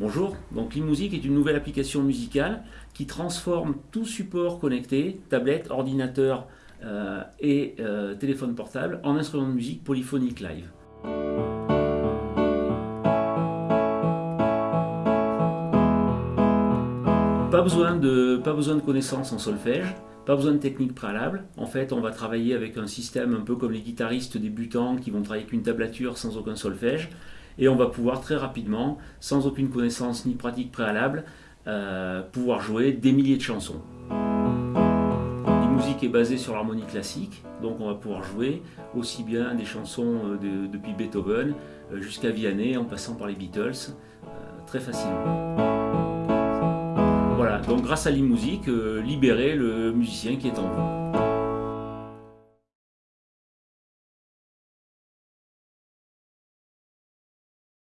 Donc l'e-music est une nouvelle application musicale qui transforme tout support connecté, tablette, ordinateur euh, et euh, téléphone portable, en instrument de musique polyphonique live. Pas besoin de, pas besoin de connaissances en solfège, pas besoin de technique préalable. En fait, on va travailler avec un système un peu comme les guitaristes débutants qui vont travailler avec une tablature sans aucun solfège. Et on va pouvoir très rapidement, sans aucune connaissance ni pratique préalable, euh, pouvoir jouer des milliers de chansons. La musique est basée sur l'harmonie classique, donc on va pouvoir jouer aussi bien des chansons euh, depuis Beethoven euh, jusqu'à Vianney en passant par les Beatles, très facilement. Voilà, donc grâce à l'e-musique, libérer le musicien qui est en vous.